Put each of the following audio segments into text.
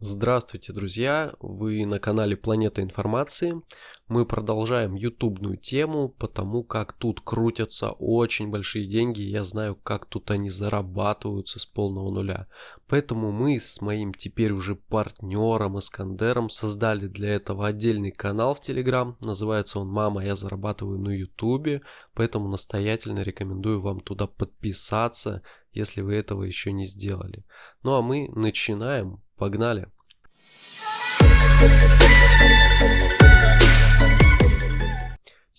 Здравствуйте, друзья! Вы на канале Планета Информации. Мы продолжаем ютубную тему, потому как тут крутятся очень большие деньги. Я знаю, как тут они зарабатываются с полного нуля. Поэтому мы с моим теперь уже партнером Искандером создали для этого отдельный канал в Телеграм. Называется он «Мама, я зарабатываю на ютубе». Поэтому настоятельно рекомендую вам туда подписаться, если вы этого еще не сделали. Ну а мы начинаем. Погнали!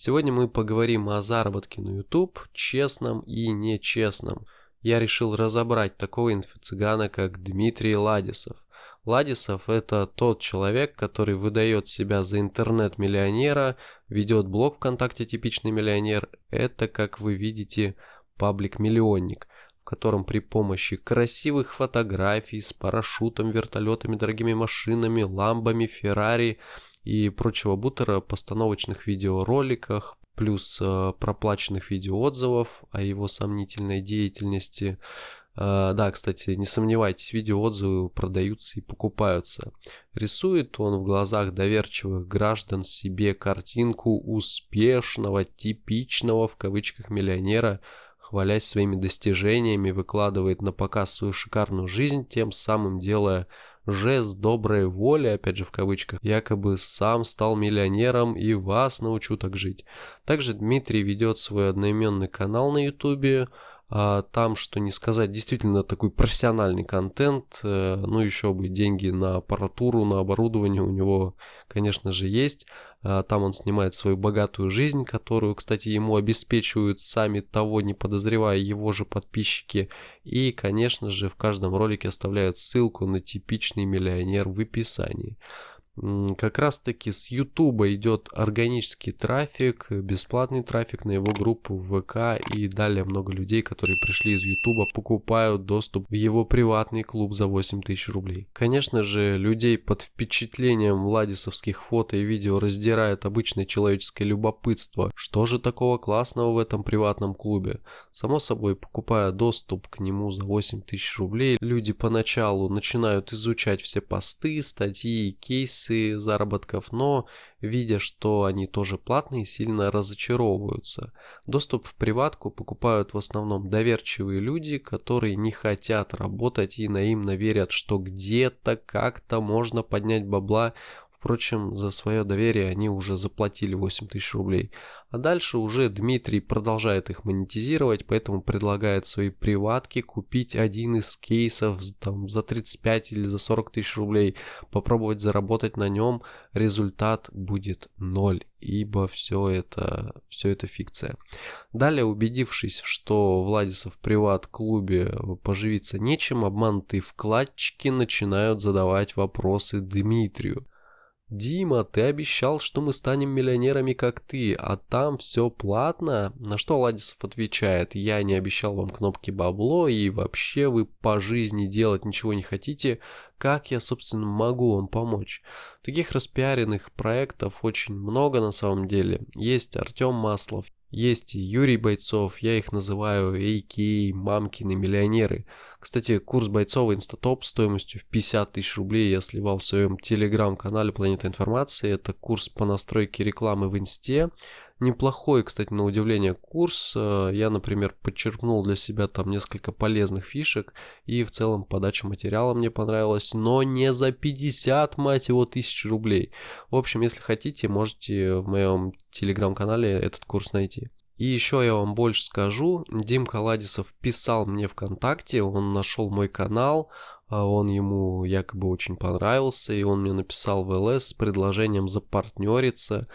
Сегодня мы поговорим о заработке на YouTube, честном и нечестном. Я решил разобрать такого инфо-цыгана, как Дмитрий Ладисов. Ладисов это тот человек, который выдает себя за интернет-миллионера, ведет блог ВКонтакте «Типичный миллионер». Это, как вы видите, паблик-миллионник в котором при помощи красивых фотографий с парашютом, вертолетами, дорогими машинами, ламбами, Феррари и прочего бутера, постановочных видеороликах, плюс э, проплаченных видеоотзывов о его сомнительной деятельности. Э, да, кстати, не сомневайтесь, видеоотзывы продаются и покупаются. Рисует он в глазах доверчивых граждан себе картинку успешного, типичного в кавычках миллионера, хвалясь своими достижениями, выкладывает на показ свою шикарную жизнь, тем самым делая жест доброй воли, опять же в кавычках, якобы сам стал миллионером и вас научу так жить. Также Дмитрий ведет свой одноименный канал на ютубе, а, там, что не сказать, действительно такой профессиональный контент, э, ну еще бы деньги на аппаратуру, на оборудование у него, конечно же, есть. А, там он снимает свою богатую жизнь, которую, кстати, ему обеспечивают сами того, не подозревая его же подписчики. И, конечно же, в каждом ролике оставляют ссылку на типичный миллионер в описании как раз таки с YouTube идет органический трафик, бесплатный трафик на его группу ВК и далее много людей, которые пришли из YouTube, покупают доступ в его приватный клуб за 8 тысяч рублей. Конечно же, людей под впечатлением владисовских фото и видео раздирает обычное человеческое любопытство. Что же такого классного в этом приватном клубе? Само собой, покупая доступ к нему за 8 тысяч рублей, люди поначалу начинают изучать все посты, статьи, кейсы, позиции заработков, но видя, что они тоже платные, сильно разочаровываются. Доступ в приватку покупают в основном доверчивые люди, которые не хотят работать и наивно верят, что где-то как-то можно поднять бабла Впрочем, за свое доверие они уже заплатили 8 тысяч рублей. А дальше уже Дмитрий продолжает их монетизировать, поэтому предлагает свои приватки купить один из кейсов там, за 35 или за 40 тысяч рублей, попробовать заработать на нем, результат будет ноль, ибо все это, все это фикция. Далее, убедившись, что Владисов приват-клубе поживиться нечем, обманутые вкладчики начинают задавать вопросы Дмитрию. «Дима, ты обещал, что мы станем миллионерами, как ты, а там все платно?» На что Ладисов отвечает, «Я не обещал вам кнопки бабло, и вообще вы по жизни делать ничего не хотите. Как я, собственно, могу вам помочь?» Таких распиаренных проектов очень много на самом деле. Есть Артем Маслов, есть Юрий Бойцов, я их называю AK, мамкины миллионеры. Кстати, курс Бойцова Инстатоп стоимостью в 50 тысяч рублей я сливал в своем телеграм-канале Планета Информации. Это курс по настройке рекламы в Инсте. Неплохой, кстати, на удивление курс. Э, я, например, подчеркнул для себя там несколько полезных фишек. И в целом подача материала мне понравилась. Но не за 50, мать его, тысяч рублей. В общем, если хотите, можете в моем телеграм-канале этот курс найти. И еще я вам больше скажу. Дим Каладисов писал мне ВКонтакте. Он нашел мой канал. А он ему якобы очень понравился, и он мне написал в ЛС с предложением запартнериться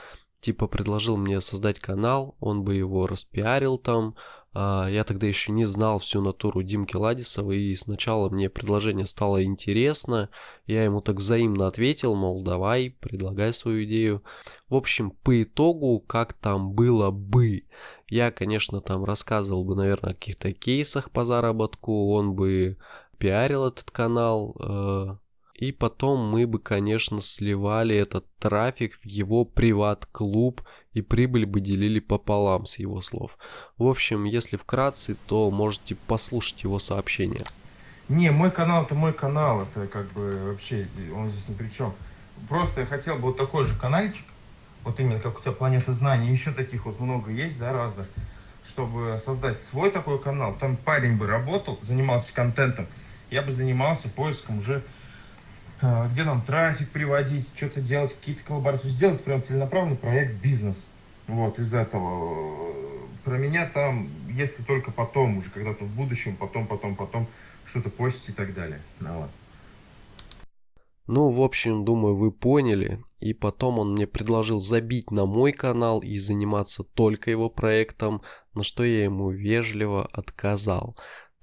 типа предложил мне создать канал, он бы его распиарил там. А, я тогда еще не знал всю натуру Димки Ладисова, и сначала мне предложение стало интересно. Я ему так взаимно ответил, мол, давай, предлагай свою идею. В общем, по итогу, как там было бы, я, конечно, там рассказывал бы, наверное, о каких-то кейсах по заработку, он бы пиарил этот канал, э, и потом мы бы, конечно, сливали этот трафик в его приват-клуб и прибыль бы делили пополам с его слов. В общем, если вкратце, то можете послушать его сообщение. Не, мой канал это мой канал, это как бы вообще, он здесь ни при чем. Просто я хотел бы вот такой же каналчик, вот именно как у тебя планета знаний, еще таких вот много есть, да, разных, чтобы создать свой такой канал. Там парень бы работал, занимался контентом, я бы занимался поиском уже, где нам трафик приводить, что-то делать, какие-то коллаборации, сделать прям целенаправленный проект бизнес. Вот, из этого. Про меня там, если только потом, уже когда-то в будущем, потом, потом, потом, что-то постить и так далее. Ну, вот. Ну, в общем, думаю, вы поняли. И потом он мне предложил забить на мой канал и заниматься только его проектом, на что я ему вежливо отказал.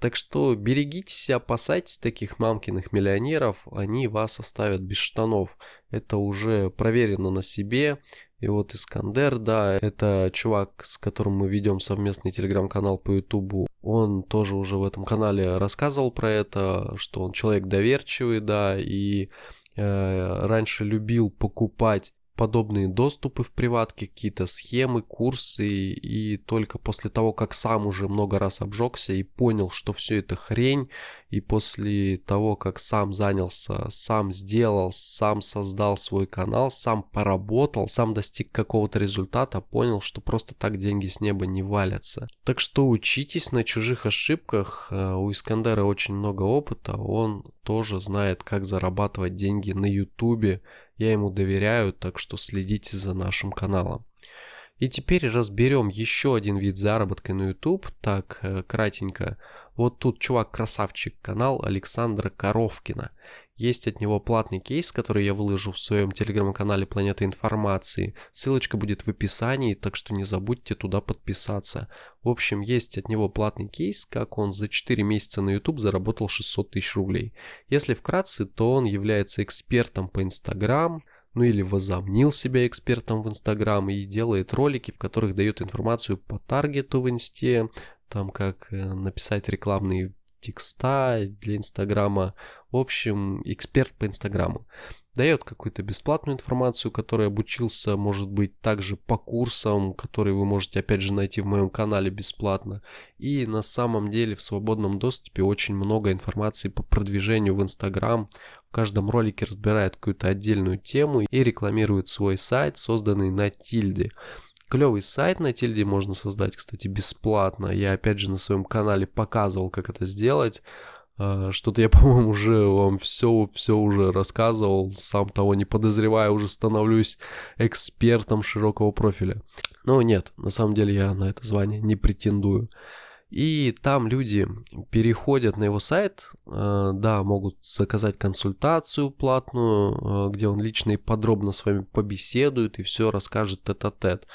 Так что берегитесь опасайтесь таких мамкиных миллионеров, они вас оставят без штанов. Это уже проверено на себе. И вот Искандер, да, это чувак, с которым мы ведем совместный телеграм-канал по ютубу. Он тоже уже в этом канале рассказывал про это, что он человек доверчивый, да, и э, раньше любил покупать подобные доступы в приватке, какие-то схемы, курсы, и только после того, как сам уже много раз обжегся и понял, что все это хрень, и после того, как сам занялся, сам сделал, сам создал свой канал, сам поработал, сам достиг какого-то результата, понял, что просто так деньги с неба не валятся. Так что учитесь на чужих ошибках, э, у Искандера очень много опыта, он тоже знает, как зарабатывать деньги на ютубе, я ему доверяю, так что следите за нашим каналом. И теперь разберем еще один вид заработка на YouTube, так э, кратенько. Вот тут чувак-красавчик, канал Александра Коровкина. Есть от него платный кейс, который я выложу в своем телеграм-канале Планета Информации. Ссылочка будет в описании, так что не забудьте туда подписаться. В общем, есть от него платный кейс, как он за 4 месяца на YouTube заработал 600 тысяч рублей. Если вкратце, то он является экспертом по Instagram, ну или возомнил себя экспертом в Инстаграм и делает ролики, в которых дает информацию по таргету в Инсте, там как э, написать рекламные текста для Инстаграма. В общем, эксперт по Инстаграму. Дает какую-то бесплатную информацию, которой обучился, может быть, также по курсам, которые вы можете, опять же, найти в моем канале бесплатно. И на самом деле в свободном доступе очень много информации по продвижению в Инстаграм. В каждом ролике разбирает какую-то отдельную тему и рекламирует свой сайт, созданный на тильде. Клевый сайт на тильде можно создать, кстати, бесплатно. Я опять же на своем канале показывал, как это сделать. А, что-то я, по-моему, уже вам все, все уже рассказывал, сам того не подозревая, уже становлюсь экспертом широкого профиля. Но нет, на самом деле я на это звание не претендую. И там люди переходят на его сайт, а, да, могут заказать консультацию платную, а, где он лично и подробно с вами побеседует и все расскажет тет-а-тет. -тет.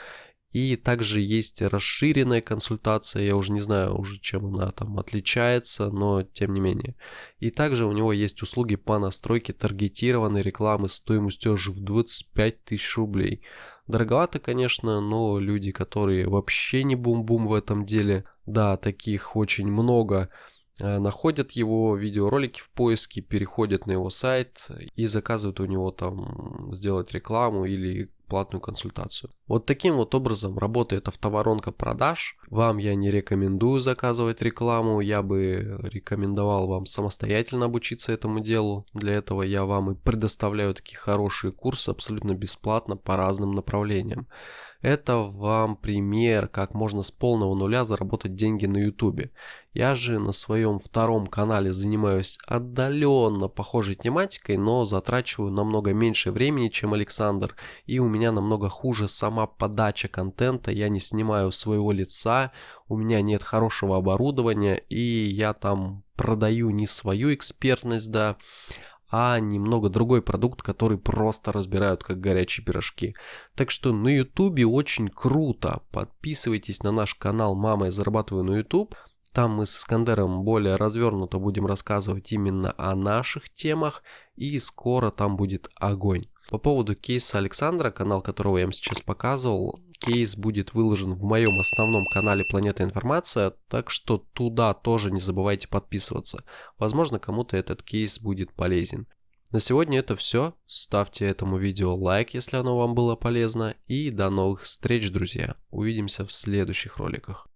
И также есть расширенная консультация, я уже не знаю уже чем она там отличается, но тем не менее. И также у него есть услуги по настройке таргетированной рекламы стоимостью аж в 25 тысяч рублей. Дороговато, конечно, но люди, которые вообще не бум-бум в этом деле, да, таких очень много, э, находят его видеоролики в поиске, переходят на его сайт и заказывают у него там сделать рекламу или платную консультацию. Вот таким вот образом работает автоворонка продаж. Вам я не рекомендую заказывать рекламу, я бы рекомендовал вам самостоятельно обучиться этому делу. Для этого я вам и предоставляю такие хорошие курсы абсолютно бесплатно по разным направлениям. Это вам пример, как можно с полного нуля заработать деньги на YouTube. Я же на своем втором канале занимаюсь отдаленно похожей тематикой, но затрачиваю намного меньше времени, чем Александр. И у меня намного хуже сама подача контента. Я не снимаю своего лица, у меня нет хорошего оборудования, и я там продаю не свою экспертность, да, а немного другой продукт, который просто разбирают как горячие пирожки. Так что на ютубе очень круто. Подписывайтесь на наш канал «Мама, я зарабатываю на YouTube». Там мы с Искандером более развернуто будем рассказывать именно о наших темах и скоро там будет огонь. По поводу кейса Александра, канал которого я вам сейчас показывал, кейс будет выложен в моем основном канале Планета Информация, так что туда тоже не забывайте подписываться. Возможно кому-то этот кейс будет полезен. На сегодня это все. Ставьте этому видео лайк, если оно вам было полезно. И до новых встреч, друзья. Увидимся в следующих роликах.